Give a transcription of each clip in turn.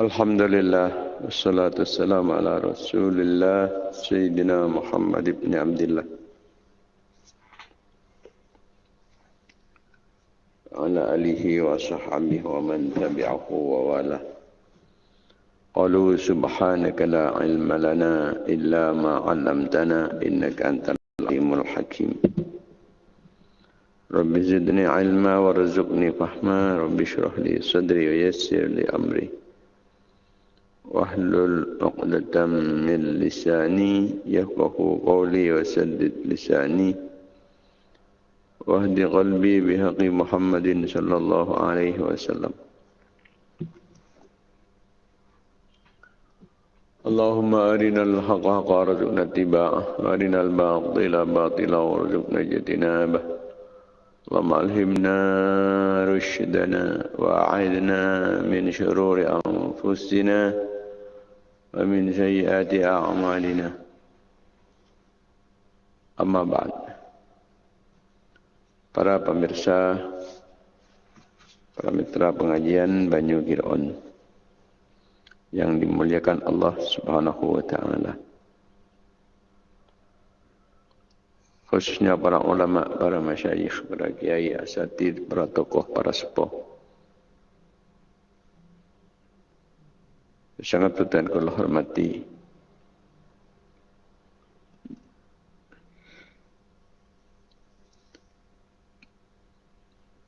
الحمد لله والصلاة والسلام على رسول الله سيدنا محمد بن عبد الله على آله وصحبه ومن تبعه وواله قالوا سبحانك لا علم لنا إلا ما علمتنا إنك أنت العليم الحكيم رب زدني علما وارزقني فهما رب اشرح لي صدري ويسر لي أمري واحلل عقدة من لساني يفقه قولي وسدد لساني. واهد قلبي بحق محمد صلى الله عليه وسلم. اللهم أرنا الحق حقا وارزقنا اتباعه وأرنا الباطل باطلا وارزقنا اجتنابه. اللهم ألهمنا رشدنا وأعذنا من شرور أنفسنا. ومن سيئات أعمالنا أما بعد para pemirsa para mitra pengajian Banyu Giron yang dimuliakan Allah Subhanahu wa taala khususnya para ulama, para masyayikh, para kiai, asatid, para tokoh, para sepuh Sangat tuan kalau hormati.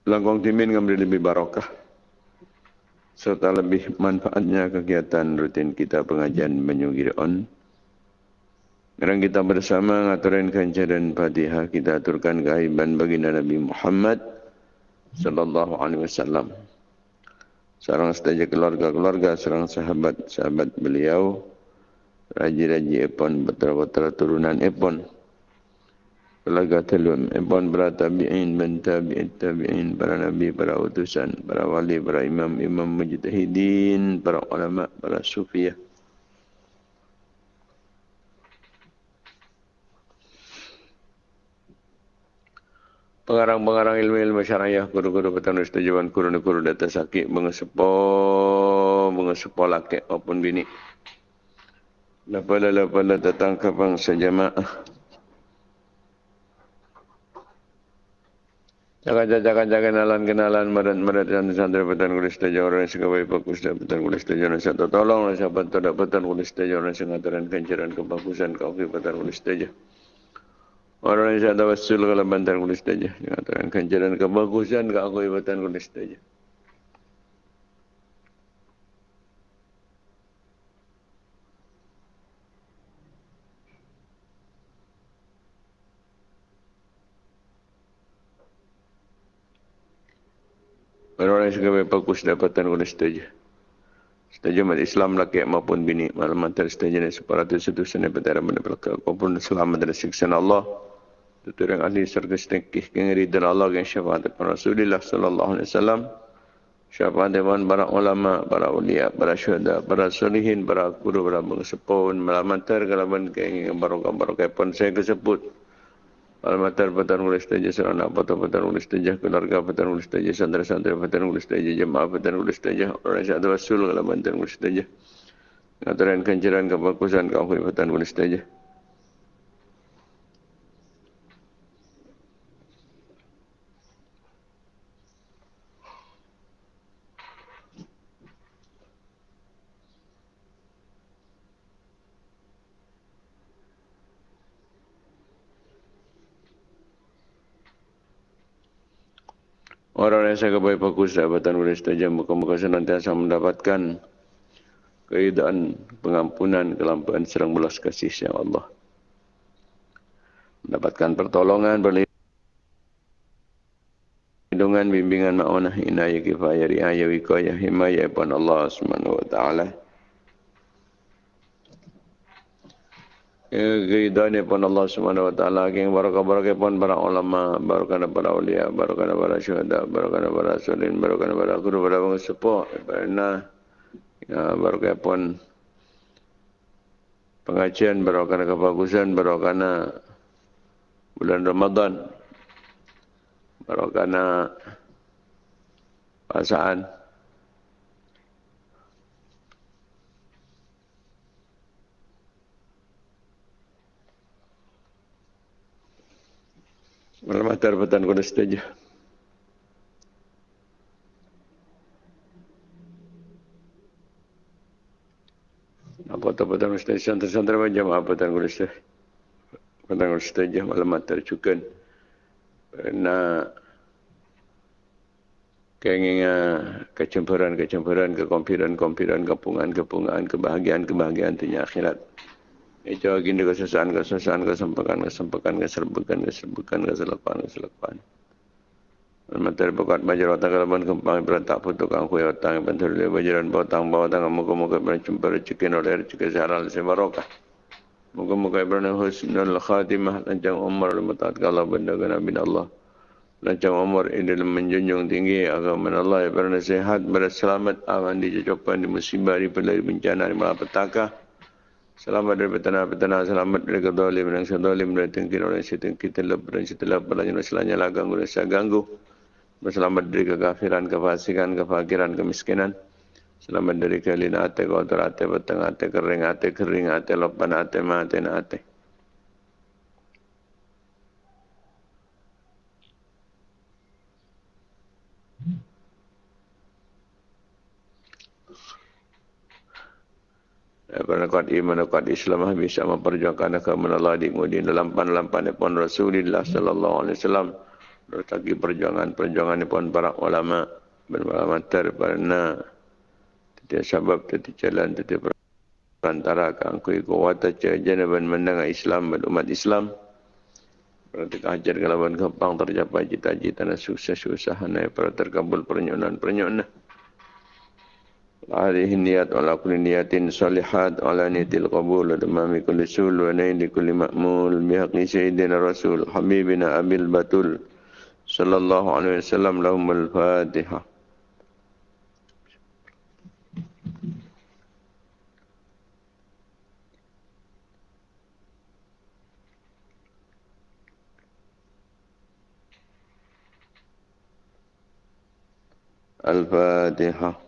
Langkong timin ngambil lebih barokah serta lebih manfaatnya kegiatan rutin kita pengajian menyugir on. Sekarang kita bersama ngaturin kanca dan fatihah kita aturkan kehaiban baginda Nabi Muhammad sallallahu alaihi wasallam seorang saja keluarga-keluarga, seorang sahabat-sahabat beliau, raji-raji epon, betul-betul turunan epon, keluarga telun, epon para tabi'in, ben tabi'in, tabi'in, para nabi, para utusan, para wali, para imam, imam mujtahidin, para ulama, para sufiyah. Pengarang-pengarang ilmu-ilmu syariah, guru-guru petani setujuan, guru-guru data sakit, mengesepo, mengesepo laki maupun bini. Lapala-lapala datang ke bangsa jamaah. Jangan-jangan kenalan kenalan merat merat dan santri petan kulis taja orang yang segabai bagus dan petan kulis taja orang satu tolong orang sahabat tidak petan kulis taja orang sengataran kencaran kebagusan kau petan kulis taja. Orang yang saya tawassul kalau bantar kulis saja. Mengatakan kanjaran kebagusan ke aku ibatan kulis saja. Orang yang suka bagus dapatan kulis saja. Setuju umat Islam laki maupun bini. Malam antara setuju dan separatus itu sana berdarah menebalkan. Apapun selamat dari siksa Allah tutur yang ahli surga setengkih kengeri dan Allah yang syafaat kepada Rasulullah sallallahu alaihi wasallam. Syafaat dewan para ulama para ulia para syuhada para solihin para guru para mengesepun melamantar kalaban keinginan barokah barokah pun saya kesebut Almatar petan ulis taja serana patah petan ulis taja keluarga petan ulis taja santri santri petan ulis taja jemaah petan ulis taja orang yang ada wasul kalau petan ulis taja ngaturan kenceran kebagusan kau petan ulis taja Orang yang saya kebaik fokus dapatan boleh setuju muka-muka senantiasa mendapatkan keidaan, pengampunan, kelampuan, serang belas kasih ya Allah. Mendapatkan pertolongan, perlindungan, bimbingan, ma'unah, inayah, kifayah, riayah, wikayah, himayah, pun Allah subhanahu wa ta'ala. Keridhaan pun Allah Subhanahu wa taala yang barakah-barakah pun para ulama barakah para ulia barakah para syuhada barakah para solihin barakah para guru para pengesepuh karena ya, barakah pun pengajian barakah kebagusan barakah bulan Ramadan barakah pasaan Matar petan kuda setuju. Apa tu petan kuda setuju? Santai-santai macam apa petan kuda setuju? Petan kuda setuju malam matar cukan. Nak keinginan kecemburuan-kecemburuan, kekompiran-kompiran, kepungan-kepungan, kebahagiaan-kebahagiaan dunia akhirat. Itu agenda kesusahan, kesusahan, kesempakan, kesempakan, keserbukan, keserbukan, keselapaan, keselapaan. Materi bukat bajar otak kalaban kempang berantak putuk angkui otak yang bantu oleh bajaran bawatang bawatang muka-muka berjumpa rezeki oleh rezeki seharal sebarokah. Muka-muka ibrana husnul khatimah lancang umar lemetat kalau benda kena bin Allah. Lancang umar ini menjunjung tinggi agama Allah ibrana sehat berselamat aman di jajapan di musibah di bencana di malapetaka. Selamat dari petana-petana, selamat dari kedolim dan sedolim dari tengkin orang setengkin telap dan setelap berlanjut selanya lah ganggu saya ganggu. Selamat dari kekafiran, kefasikan, kefakiran, kemiskinan. Selamat dari kelina ate, kotor ate, petang ate, kering ate, kering ate, lopan ate, ate. Kerana kuat iman dan kuat Islam bisa memperjuangkan agama Allah di kemudian dalam pan-lampan pun Rasulullah sallallahu alaihi wasallam. Bertagi perjuangan-perjuangan pun para ulama berulama terpana tidak sebab tidak jalan tidak perantara kangkui kuwata janaban mendengar Islam dan umat Islam. Berarti kajar kelaban kepang tercapai cita-cita dan sukses usaha para terkabul pernyonan-pernyonan عليه النيات وعلى كل نية صالحات وعلى نية القبول وتمام كل سول ونيل كل مأمول بحق سيدنا الرسول حبيبنا أبي البتول صلى الله عليه وسلم لهم الفاتحة. الفاتحة.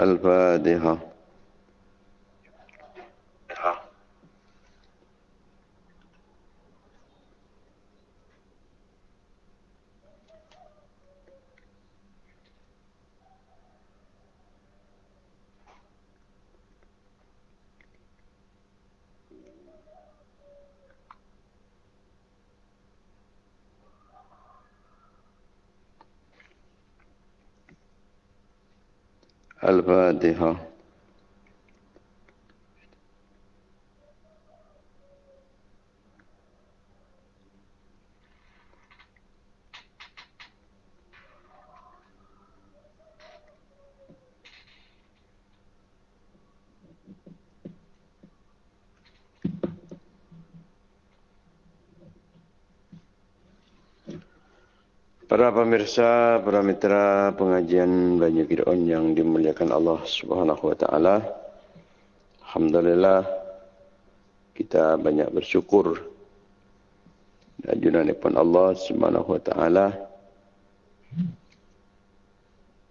الفاتحة. कल्पदेह Para pemirsa, para mitra pengajian Banyu Kidon yang dimuliakan Allah Subhanahu wa taala. Alhamdulillah kita banyak bersyukur dan junane pun Allah Subhanahu wa taala.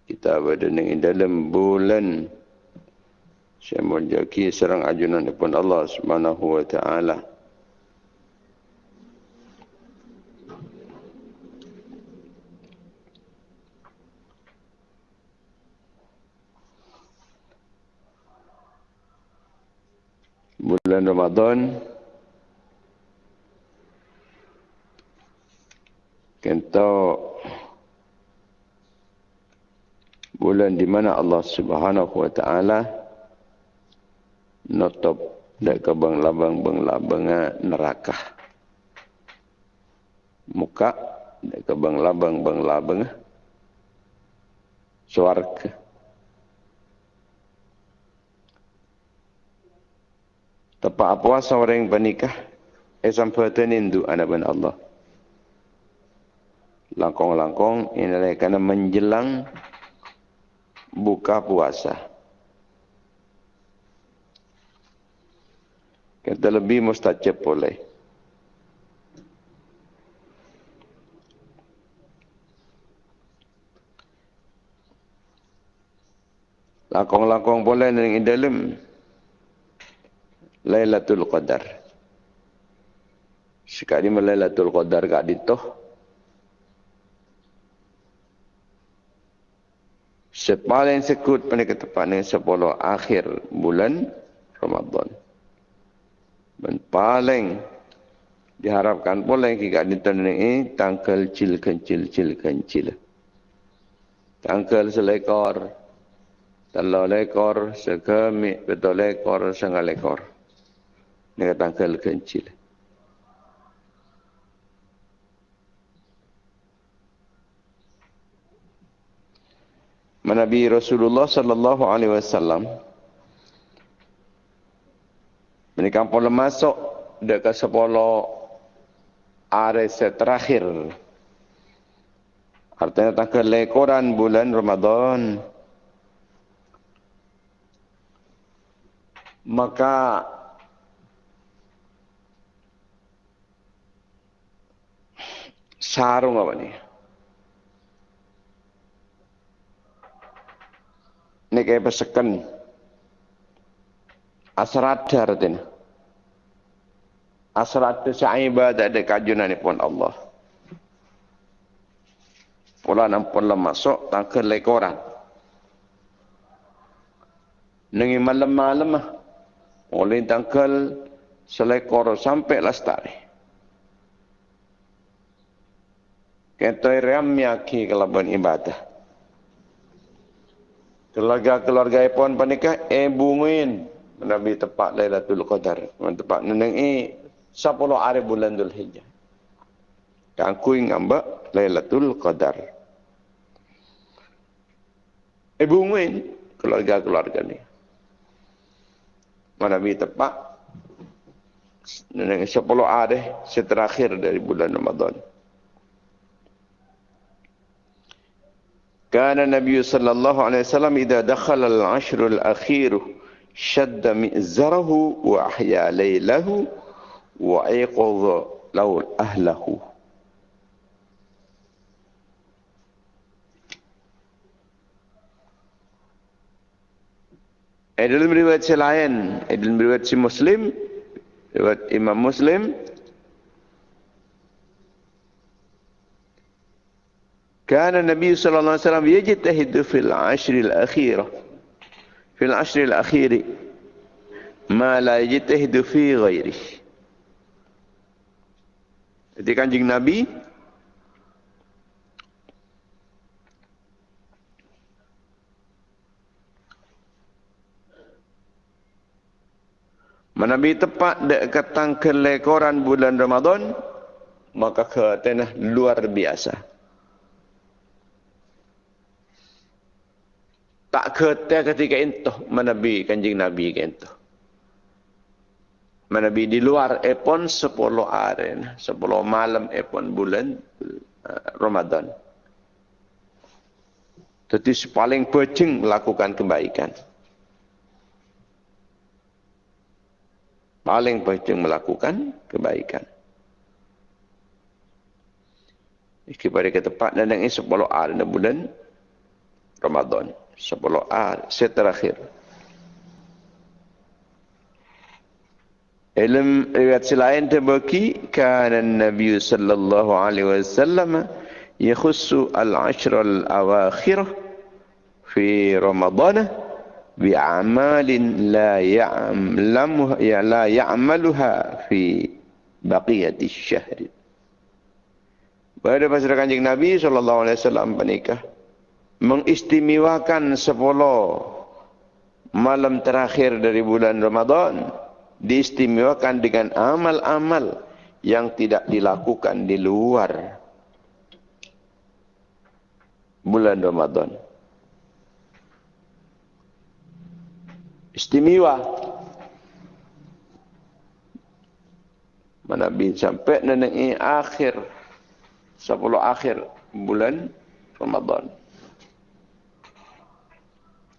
Kita berada di dalam bulan Syamul Jaki serang ajunan pun Allah Subhanahu wa taala. Bulan Ramadan. Kita bulan di mana Allah Subhanahu wa taala nutup dak ke bang labang bang labang neraka. Muka dak ke bang labang bang labang swarga Tepat apa seorang bernikah Esam perhatian itu anak ben Allah Langkong-langkong ini adalah kerana menjelang Buka puasa Kata lebih mustajab boleh. Lakong-lakong boleh dengan dalam Lailatul Qadar. Sekali Lailatul Qadar gak ditoh. Sepaling sekut pada ketepan yang sepuluh akhir bulan Ramadan. Dan paling diharapkan pula yang kita ditentukan ini tangkal cil kencil cil kencil. Tangkal selekor talo lekor sekemi betul lekor setengah lekor ini tangkal kencil Nabi Rasulullah sallallahu alaihi wasallam mereka pun masuk dekat sepuluh hari terakhir. Artinya tangkal lekoran bulan Ramadan. Maka sarung apa ni? Ini kayak pesekan asrada artinya. Asrada saibadah ada kajunan pun Allah. Pula nampun lemah masuk tangke lekoran. Nengi malam-malam lah oleh tangkal selekor sampai lastari. Kita ramya ki kelaban ibadah. Keluarga-keluarga pun panikah eh bungin Nabi tepat Lailatul Qadar. Tepat neneng eh 10 hari bulan Dhul Hijjah. Yang ku ngambak Lailatul Qadar. Eh keluarga-keluarga ni mana bi tepat dengan 10 hari seterakhir dari bulan Ramadan. كان النبي صلى الله عليه وسلم إذا دخل العشر الأخير شد مئزره وأحيا ليله وأيقظ له أهله. Eh, dalam riwayat lain, eh, dalam riwayat si Muslim, riwayat Imam Muslim, كان النبي صلى الله عليه وسلم يجتهد في العشر الأخيرة في العشر الأخير ما لا يجتهد في غيره Jadi kanjeng Nabi Menabi tepat dekat tangkel lekoran bulan Ramadan, maka katanya luar biasa. Tak kata ketika itu menabi kanjing Nabi itu. Menabi di luar epon sepuluh hari, sepuluh malam epon bulan uh, Ramadan. Jadi paling penting melakukan kebaikan. paling penting melakukan kebaikan. Kepada ke tempat dan ini sepuluh hari dalam bulan Ramadan. Sepuluh hari seterakhir. Ilm riwayat selain terbagi kana Nabi sallallahu alaihi wasallam yakhussu al-ashr al-awakhir fi Ramadan بأعمال لا يعلمها لا يعملها في بقية الشهر. Pada pasal kanjeng Nabi sallallahu alaihi wasallam menikah mengistimewakan sepuluh malam terakhir dari bulan Ramadan diistimewakan dengan amal-amal yang tidak dilakukan di luar bulan Ramadan. istimewa. Mana bin sampai nanti akhir sepuluh akhir bulan Ramadan.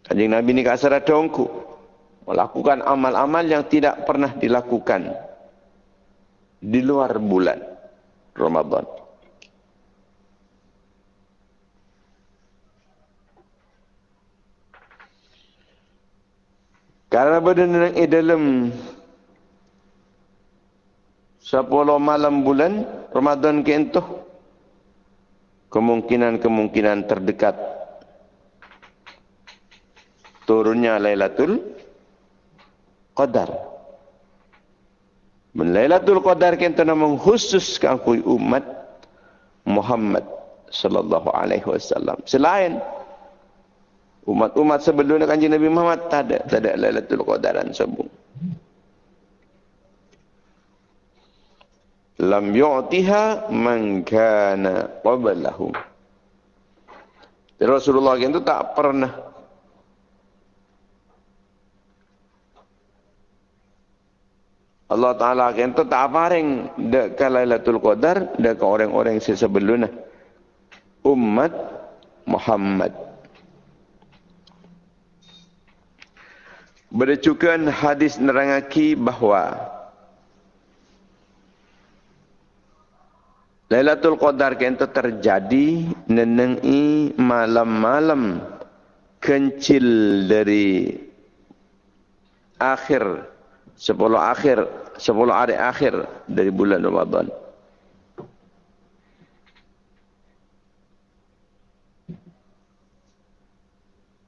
Kanjeng Nabi ni kasar dongku. Melakukan amal-amal yang tidak pernah dilakukan di luar bulan Ramadan. Karena berdenang di dalam sepuluh malam bulan Ramadan ke kemungkinan-kemungkinan terdekat turunnya Lailatul Qadar. Men Lailatul Qadar kita nama khusus kangkui umat Muhammad sallallahu alaihi wasallam. Selain umat-umat sebelum kanjeng Nabi Muhammad tak ada tak ada Lailatul Qadaran sebung. lam yu'tiha man kana qablahum. Rasulullah itu tak pernah Allah Ta'ala itu tak paring dekat Lailatul Qadar dekat orang-orang sebelumnya. Umat Muhammad. Berdecukan hadis nerangaki bahawa Lailatul Qadar kento terjadi nenengi malam-malam kencil dari akhir sepuluh akhir sepuluh hari akhir dari bulan Ramadan.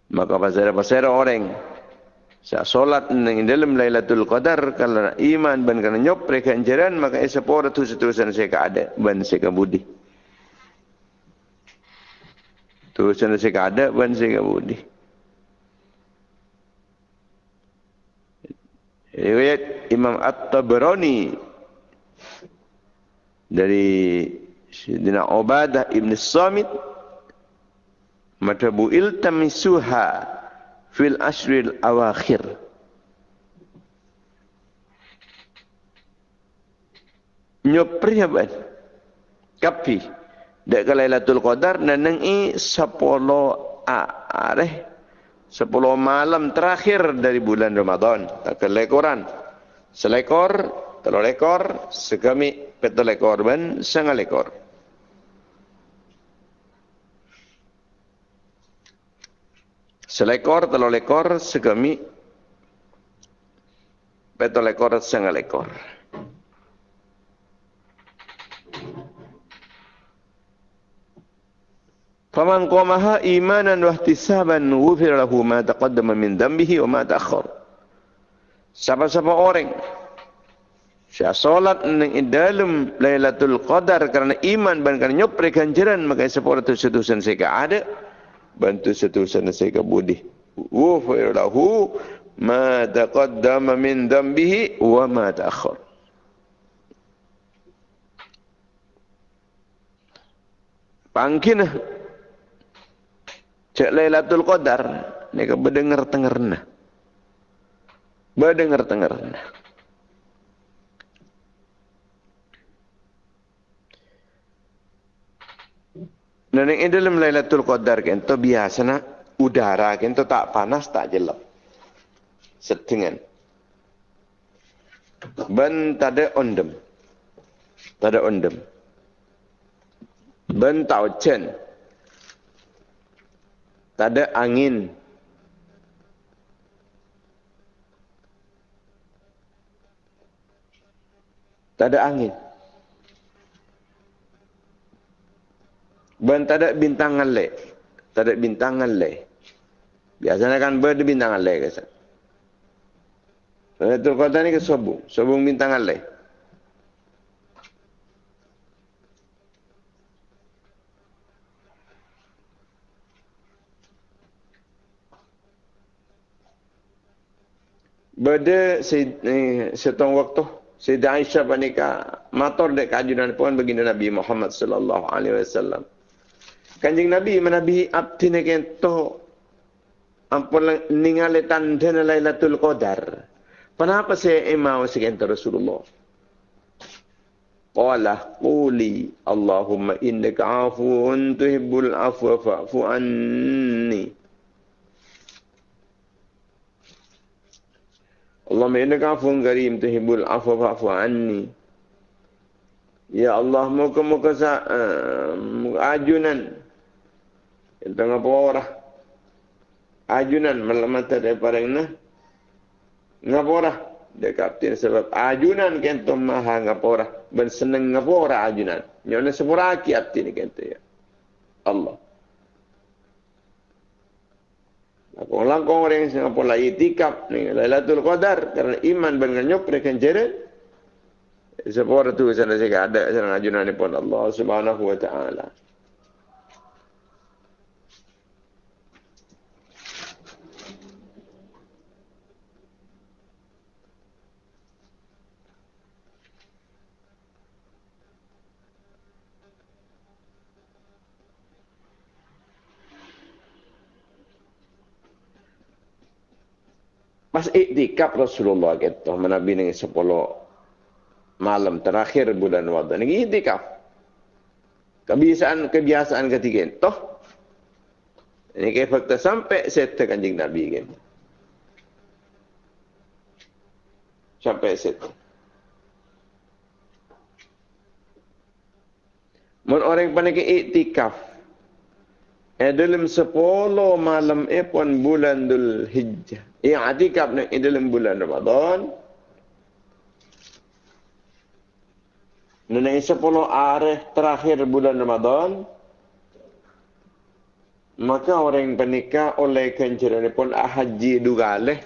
Maka pasal-pasal orang Sa solat nang dalam Lailatul Qadar kalau iman ban kana nyop anjaran maka esa pora tu setusan saya ada ban saya budi. Tulisan saya ada ban saya budi. Riwayat Imam At-Tabrani dari Sayyidina Ubadah Ibn Samit Matabu iltamisuha fil asril awakhir. Nyopri? Kapi. Dek ke Lailatul Qadar nanang i sepuluh areh sepuluh malam terakhir dari bulan Ramadan. Tak lekoran. Selekor, telur lekor, segami petul lekor ben setengah lekor. Selekor, telur lekor, segami. Betul lekor, setengah lekor. Faman qamaha imanan wa ihtisaban ghufir lahu ma taqaddama min dhanbihi wa ma ta'akhkhar. Siapa-siapa orang Saya solat ning dalam Lailatul Qadar karena iman dan karena nyopre ganjaran maka sepuluh tu setusan saya ada bantu seterusnya saya budi. Wufir lahu ma taqaddama min dambihi wa ma ta'akhir. Pangkin Cek Lailatul Qadar Nika berdengar tengerna Berdengar tengerna Dan yang dalam Lailatul Qadar kan tu biasa nak udara kan tu tak panas tak jelek. Setengah. Ben tak ada ondem. Tak ada ondem. Ben tak hujan. Tak ada angin. Tak ada angin. Ben tak ada bintang le. Tak ada bintang le. Biasanya kan ber bintang sana. Itu kota ni ke sobung. Sobung bintang le. Pada setong waktu Sayyidah Aisyah panika mator dek kajunan pun baginda Nabi Muhammad sallallahu alaihi wasallam. Kanjeng Nabi menabi abdi ne kento ampun ningali tanda Lailatul Qadar. Kenapa saya emau sekento Rasulullah? Qala quli Allahumma innaka afuun tuhibbul afwa fa'fu anni. Allah innaka afun karim tuhibbul afwa fa'fu anni. Ya Allah muka-muka sa uh, ajunan. Itu ngapa orang? Ajunan malam mata daripada ini. Ngapa orang? Dia kapten sebab ajunan kento maha ngapa orang. Ben seneng ngapa orang ajunan. Nyona sepura kiat ini kento ya. Allah. Aku langkong orang yang singapun lah itikap ni Lailatul Qadar kerana iman dengan nyok mereka jerit. Sebab tu sana saya ada sana ajunan ni pun Allah Subhanahu wa taala. Pas iktikaf Rasulullah kata Nabi ni sepuluh malam terakhir bulan Ramadan ni iktikaf. Kebiasaan kebiasaan ketiga toh ini kayak fakta sampai set kanjing Nabi kan. Sampai set. Mun orang panik iktikaf Dalam sepuluh malam pun bulan Dhul Hijjah. Eh atikaf ni dalam bulan Ramadan. Neneng sepuluh hari terakhir bulan Ramadan. Maka orang penikah oleh kenceran pun haji dugaleh.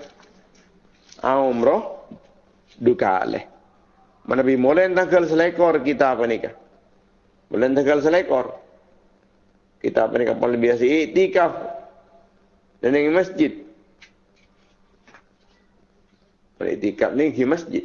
Umroh dugaleh. Mana bi mulai tanggal selekor kita penikah. Mulai tanggal selekor kita apa ni kapal lebih biasa iktikaf dan di masjid. Pada iktikaf ni di masjid.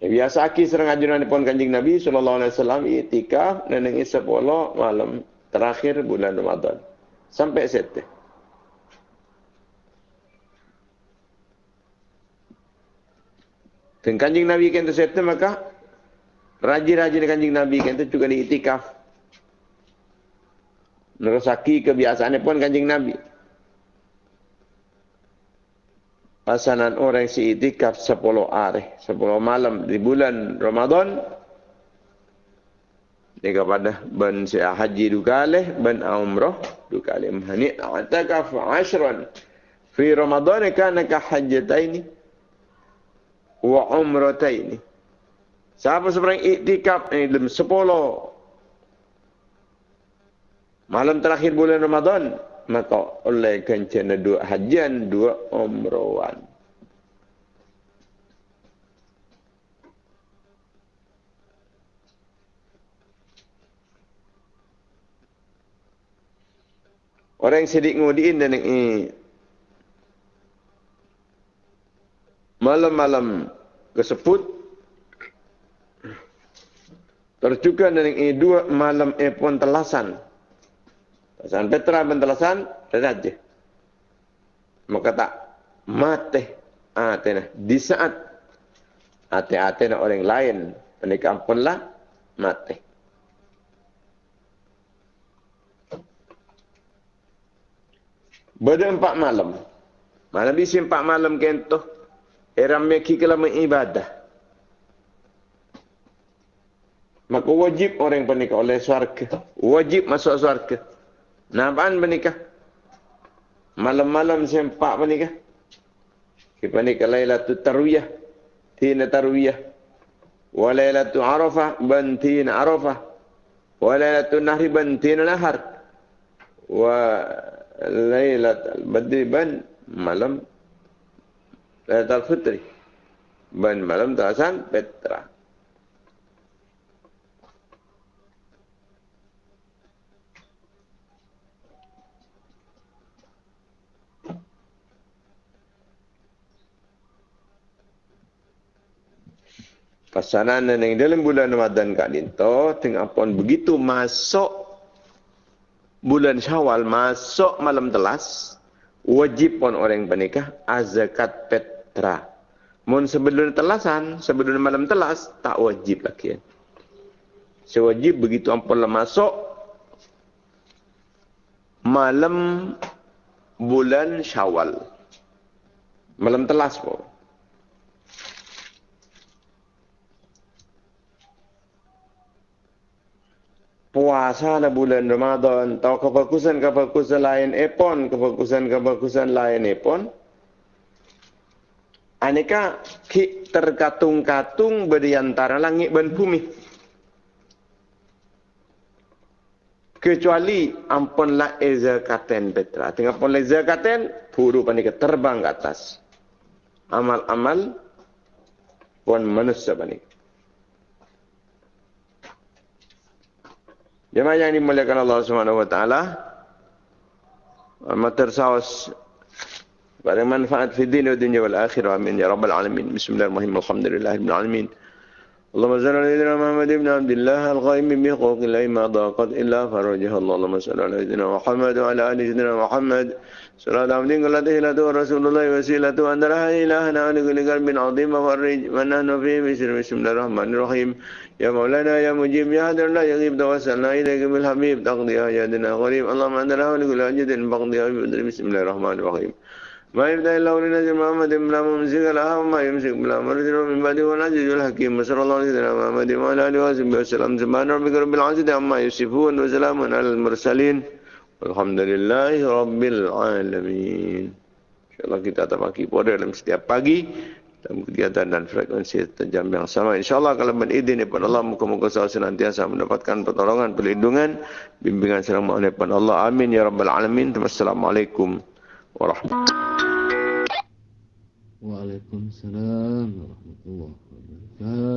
Ya, biasa aki serang ajunan pun kanjing Nabi sallallahu alaihi wasallam iktikaf dan 10 malam terakhir bulan Ramadan sampai sete. Dan kanjing Nabi kan tu sete maka rajin-rajin kanjing Nabi kan tu juga di itikaf. Nerasaki kebiasaannya pun kanjing Nabi. Pasanan orang si itikaf sepuluh hari, sepuluh malam di bulan Ramadan. Ini kepada ben si haji dukaleh, ben umrah dukaleh. Hani atakaf ashran. Fi Ramadan kana ka hajjataini wa umrataini. Siapa seorang iktikaf ni dalam sepuluh malam terakhir bulan Ramadan, maka oleh kencana dua hajian, dua umrawan. Orang yang sedih ngudiin dan ini malam-malam kesebut terjuga dan ini dua malam epon telasan. Telasan Petra dan telasan saja. Maka tak mati atena di saat ate-ate orang lain menikah pun lah mati. Bada empat malam. Malam bisi empat malam kento. Eram meki kelama ibadah. Maka wajib orang pernikah oleh suarga. Wajib masuk suarga. Napaan pernikah? Malam-malam sempak pernikah. Kita pernikah laylatul tarwiyah. Tina tarwiyah. Wa laylatul arafah. Bantina arafah. Wa laylatul nahri. Bantina nahar. Wa Lailat al-Badri ban malam Lailat al-Fitri ban malam terasan Petra. Pasanan yang dalam bulan Ramadan Kak Dinto, tengah pun begitu masuk bulan Syawal masuk malam telas wajib pun orang bernikah azakat petra Mun sebelum telasan, sebelum malam telas, tak wajib lagi. Sewajib begitu ampun masuk malam bulan syawal. Malam telas pun. Puasa na bulan Ramadan, tahu kefokusan-kefokusan lain epon, kefokusan-kefokusan lain epon. Aneka ki terkatung-katung di antara langit dan bumi. Kecuali ampun la eza katen betra. Tengah pun eza katen, puru panika terbang ke atas. Amal-amal pun manusia panika. Jemaah yang dimuliakan Allah Subhanahu wa taala. Mater saus pada manfaat fi din wa dunya wal akhirah amin ya rabbal alamin. Bismillahirrahmanirrahim. Alhamdulillahirabbil alamin اللهم صل على سيدنا محمد بن عبد الله القائم بحقوق الله ما ضاقت إلا فرجها. الله اللهم صل على سيدنا محمد وعلى آل سيدنا محمد. صلاة عبد قلت إلى رسول الله وسيلة أن لا إلهنا ولكل قلب عظيم فرج ونحن فيه بسر بسم الله الرحمن الرحيم. يا مولانا يا مجيب يا هدر لا يغيب. توسلنا إليك بالحبيب. تقضي حاجاتنا غريب. اللهم أنت له ولكل حاجة بقضي بسم الله الرحمن الرحيم. ما يبدأ الله لنزل محمد بلا ممسك لها وما يمسك بلا مرسل من بعده والعزيز الحكيم وصلى الله عليه محمد وعلى آله وصحبه وسلم سبحان ربك رب العزة عما يصفون وسلام على المرسلين والحمد لله رب العالمين InsyaAllah kita akan pagi pada dalam setiap pagi dalam kegiatan dan frekuensi jam yang sama. InsyaAllah kalau berizin daripada Allah, muka-muka saya senantiasa mendapatkan pertolongan, perlindungan, bimbingan serang makhluk daripada Allah. Amin ya Rabbal Alamin. Wassalamualaikum warahmatullahi Waalaikumsalam warahmatullahi wabarakatuh.